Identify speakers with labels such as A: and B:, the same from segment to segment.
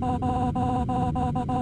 A: ハハハハ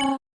B: あ。